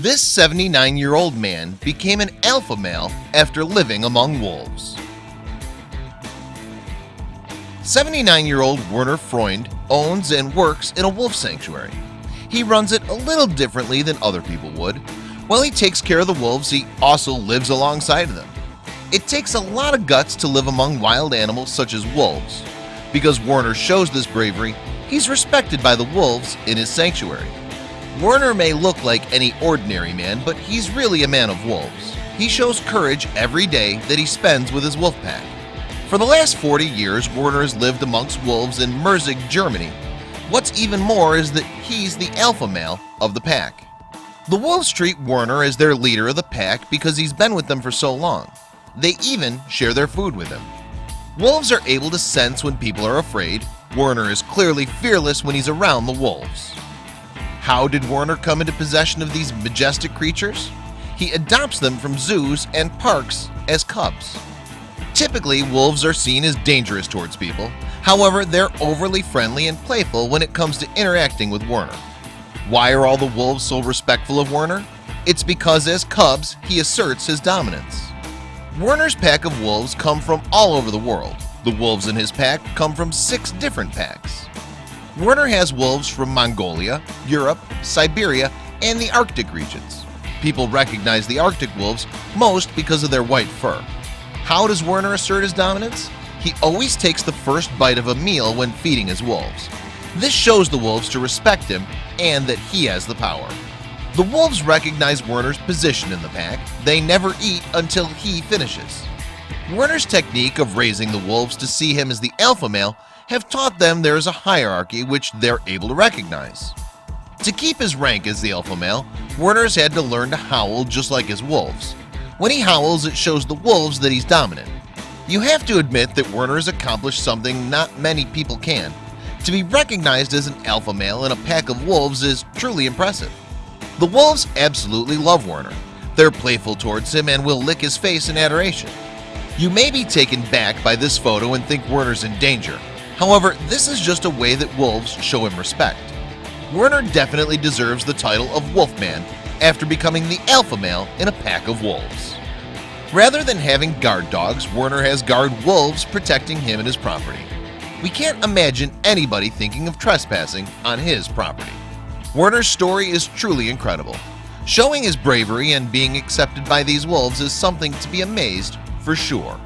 This 79-year-old man became an alpha male after living among wolves. 79-year-old Werner Freund owns and works in a wolf sanctuary. He runs it a little differently than other people would. While he takes care of the wolves, he also lives alongside of them. It takes a lot of guts to live among wild animals such as wolves. Because Werner shows this bravery, he's respected by the wolves in his sanctuary. Werner may look like any ordinary man, but he's really a man of wolves. He shows courage every day that he spends with his wolf pack. For the last 40 years, Werner has lived amongst wolves in Merzig, Germany. What's even more is that he's the alpha male of the pack. The wolves treat Werner as their leader of the pack because he's been with them for so long. They even share their food with him. Wolves are able to sense when people are afraid. Werner is clearly fearless when he's around the wolves. How did Werner come into possession of these majestic creatures? He adopts them from zoos and parks as cubs. Typically, wolves are seen as dangerous towards people. However, they're overly friendly and playful when it comes to interacting with Werner. Why are all the wolves so respectful of Werner? It's because as cubs, he asserts his dominance. Werner's pack of wolves come from all over the world. The wolves in his pack come from six different packs. Werner has wolves from Mongolia, Europe, Siberia, and the Arctic regions. People recognize the Arctic wolves most because of their white fur. How does Werner assert his dominance? He always takes the first bite of a meal when feeding his wolves. This shows the wolves to respect him and that he has the power. The wolves recognize Werner's position in the pack. They never eat until he finishes. Werner's technique of raising the wolves to see him as the alpha male have taught them there is a hierarchy which they're able to recognize. To keep his rank as the alpha male, Werner's had to learn to howl just like his wolves. When he howls, it shows the wolves that he's dominant. You have to admit that Werner has accomplished something not many people can. To be recognized as an alpha male in a pack of wolves is truly impressive. The wolves absolutely love Werner. They're playful towards him and will lick his face in adoration. You may be taken back by this photo and think Werner's in danger, However, this is just a way that wolves show him respect. Werner definitely deserves the title of Wolfman after becoming the alpha male in a pack of wolves. Rather than having guard dogs, Werner has guard wolves protecting him and his property. We can't imagine anybody thinking of trespassing on his property. Werner's story is truly incredible. Showing his bravery and being accepted by these wolves is something to be amazed for sure.